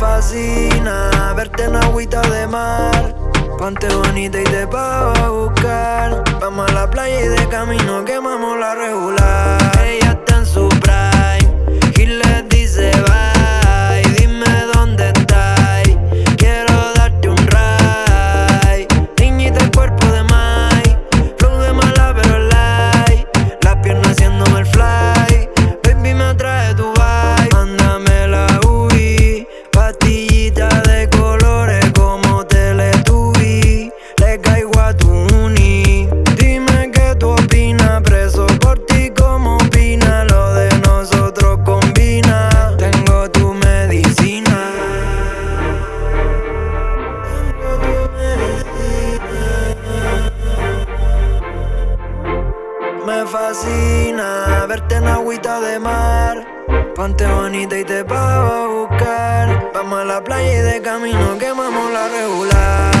fascina verte en agüita de mar. Ponte bonita y te pago a buscar. Vamos a la playa y de camino quemamos Me fascina verte en agüita de mar. Ponte bonita y te pago a buscar. Vamos a la playa y de camino quemamos la regular.